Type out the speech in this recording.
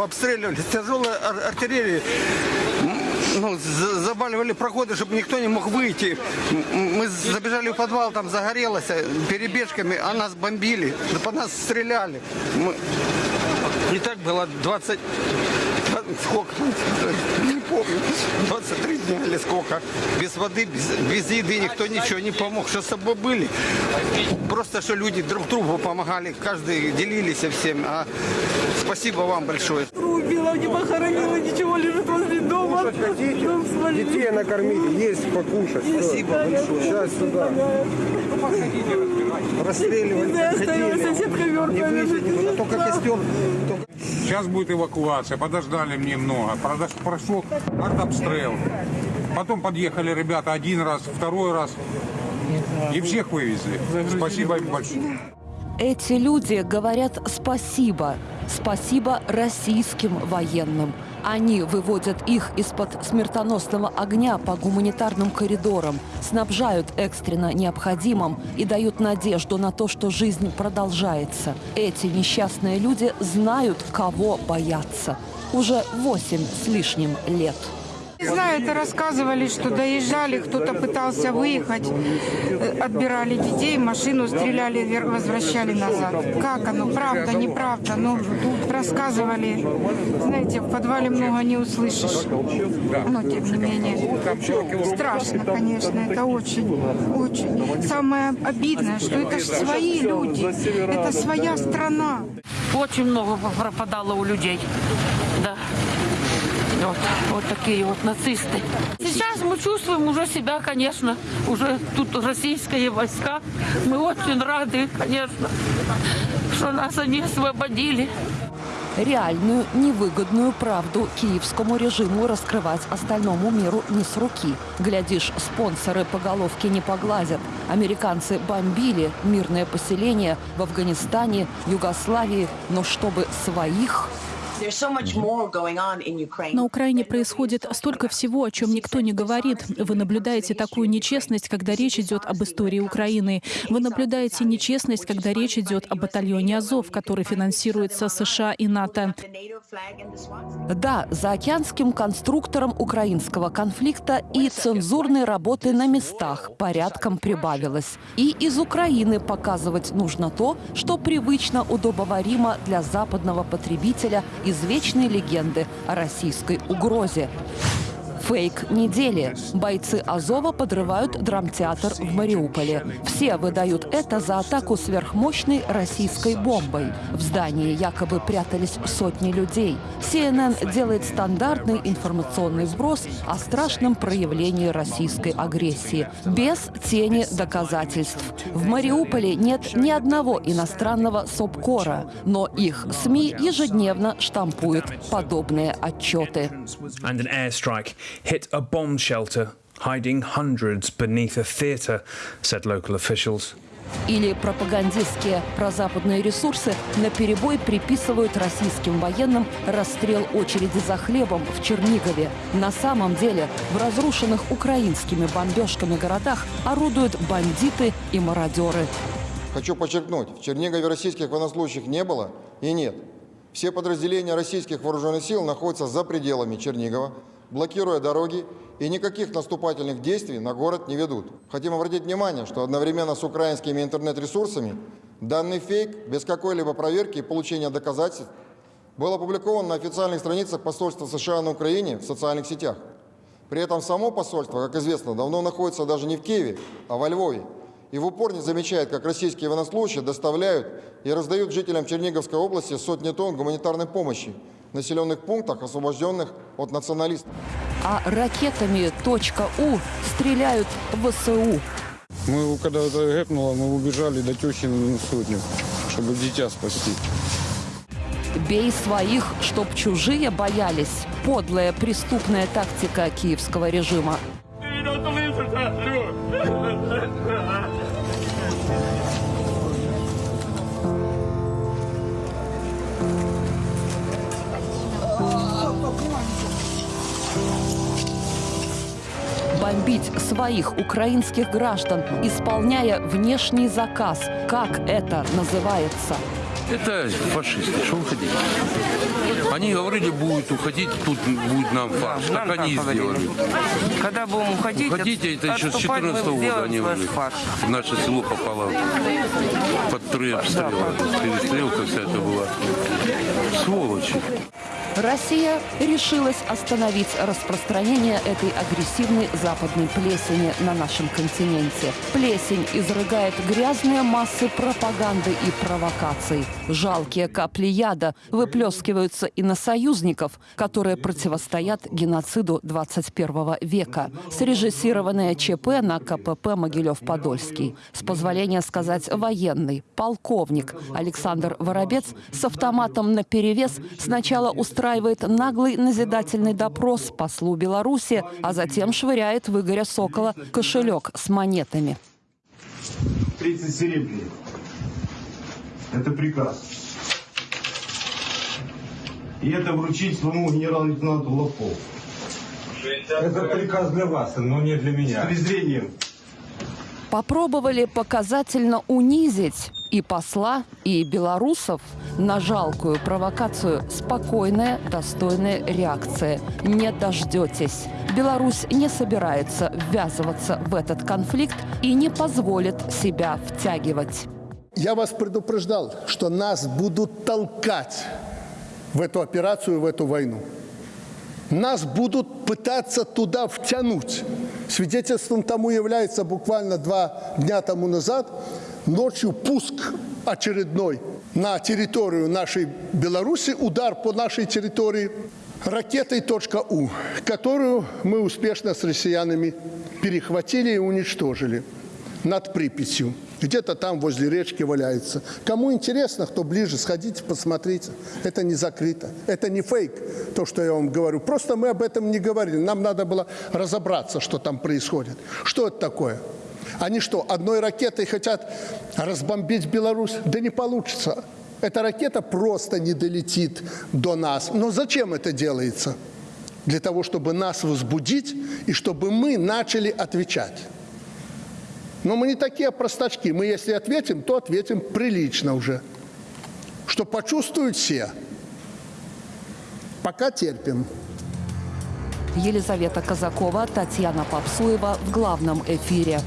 обстреливали, с тяжелой ар- артиллерии. Ну, за- заваливали проходы, чтобы никто не мог выйти. Мы забежали в подвал, там загорелось э, перебежками, а нас бомбили, по нас стреляли. Мы- И так было 20... Сколько? Не помню. 23 дня или сколько. Без воды, без, без еды никто ничего не помог. Что с собой были? Просто, что люди друг другу помогали. Каждый делились всем. А спасибо вам большое. Убила, не похоронила, ничего, лежит возле дома. Дом свалили. Детей накормить, есть покушать. Спасибо большое. Сейчас сюда. Расстреливали, Да, оставила соседка ну, только костер. только- Сейчас будет эвакуация, подождали мне много. Прошел артобстрел. Потом подъехали ребята один раз, второй раз. И всех вывезли. Спасибо им большое. Эти люди говорят спасибо. Спасибо российским военным. Они выводят их из-под смертоносного огня по гуманитарным коридорам, снабжают экстренно необходимым и дают надежду на то, что жизнь продолжается. Эти несчастные люди знают, кого бояться. Уже восемь с лишним лет. Знаю, это рассказывали, что доезжали, кто-то пытался выехать, э, отбирали детей, машину стреляли, возвращали назад. Как оно, правда, неправда, ну, рассказывали. Знаете, в подвале много не услышишь, но тем не менее. Страшно, конечно, это очень, очень. Самое обидное, что это же свои люди, это своя страна. Очень много пропадало у людей. Вот, вот такие вот нацисты. Сейчас мы чувствуем уже себя, конечно, уже тут российские войска. Мы очень рады, конечно, что нас они освободили. Реальную невыгодную правду киевскому режиму раскрывать остальному миру не с руки. Глядишь, спонсоры по головке не погладят. Американцы бомбили мирное поселение в Афганистане, Югославии, но чтобы своих... На Украине происходит столько всего, о чем никто не говорит. Вы наблюдаете такую нечестность, когда речь идет об истории Украины. Вы наблюдаете нечестность, когда речь идет о батальоне Азов, который финансируется США и НАТО. Да, заокеанским конструкторам украинского конфликта и цензурной работы на местах порядком прибавилось. И из Украины показывать нужно то, что привычно удобоваримо для западного потребителя извечной легенды о российской угрозе. Фейк недели. Бойцы Азова подрывают драмтеатр в Мариуполе. Все выдают это за атаку сверхмощной российской бомбой. В здании якобы прятались сотни людей. CNN делает стандартный информационный сброс о страшном проявлении российской агрессии. Без тени доказательств. В Мариуполе нет ни одного иностранного СОПКОРа, но их СМИ ежедневно штампуют подобные отчеты. Hit a bomb shelter, hiding hundreds beneath a theatre, said local officials. Или пропагандистские прозападные ресурсы на перебой приписывают российским военным расстрел очереди за хлебом в Чернигове. На самом деле в разрушенных украинскими бомбежками городах орудуют бандиты и мародеры. Хочу подчеркнуть, в Чернигове российских военнослужащих не было и нет. Все подразделения российских вооруженных сил находятся за пределами Чернигова, блокируя дороги и никаких наступательных действий на город не ведут. Хотим обратить внимание, что одновременно с украинскими интернет-ресурсами данный фейк без какой-либо проверки и получения доказательств был опубликован на официальных страницах посольства США на Украине в социальных сетях. При этом само посольство, как известно, давно находится даже не в Киеве, а во Львове. И в упор не замечает, как российские военнослужащие доставляют и раздают жителям Черниговской области сотни тонн гуманитарной помощи населенных пунктах, освобожденных от националистов. А ракетами .у стреляют в ВСУ. Мы, когда это гэпнуло, мы убежали до тещи на сотню, чтобы дитя спасти. Бей своих, чтоб чужие боялись. Подлая преступная тактика киевского режима. Бомбить своих украинских граждан, исполняя внешний заказ. Как это называется? Это фашисты, что уходить? Они говорили, будет уходить, тут будет нам фарш. нам так они и сделали. Когда будем уходить, Уходите, это еще с отступать, мы 14 года они уже. фарш. Наше село попало под три обстрела. Перестрелка вся это была. Сволочи. Россия решилась остановить распространение этой агрессивной западной плесени на нашем континенте. Плесень изрыгает грязные массы пропаганды и провокаций. Жалкие капли яда выплескиваются и на союзников, которые противостоят геноциду 21 века. Срежиссированное ЧП на КПП Могилев-Подольский. С позволения сказать военный, полковник Александр Воробец с автоматом наперевес сначала устраивает наглый назидательный допрос послу Беларуси, а затем швыряет в Игоря Сокола кошелек с монетами. 30 серебряников. Это приказ. И это вручить своему генерал-лейтенанту Лобкову. Это приказ для вас, но не для С меня. презрением. Попробовали показательно унизить и посла, и белорусов на жалкую провокацию спокойная, достойная реакция. Не дождетесь. Беларусь не собирается ввязываться в этот конфликт и не позволит себя втягивать. Я вас предупреждал, что нас будут толкать в эту операцию, в эту войну. Нас будут пытаться туда втянуть. Свидетельством тому является буквально два дня тому назад ночью пуск очередной на территорию нашей Беларуси, удар по нашей территории ракетой .У, которую мы успешно с россиянами перехватили и уничтожили над Припятью. Где-то там возле речки валяется. Кому интересно, кто ближе, сходите, посмотрите. Это не закрыто. Это не фейк, то, что я вам говорю. Просто мы об этом не говорили. Нам надо было разобраться, что там происходит. Что это такое? Они что, одной ракетой хотят разбомбить Беларусь? Да не получится. Эта ракета просто не долетит до нас. Но зачем это делается? Для того, чтобы нас возбудить и чтобы мы начали отвечать. Но мы не такие простачки. Мы, если ответим, то ответим прилично уже. Что почувствуют все. Пока терпим. Елизавета Казакова, Татьяна Попсуева в главном эфире.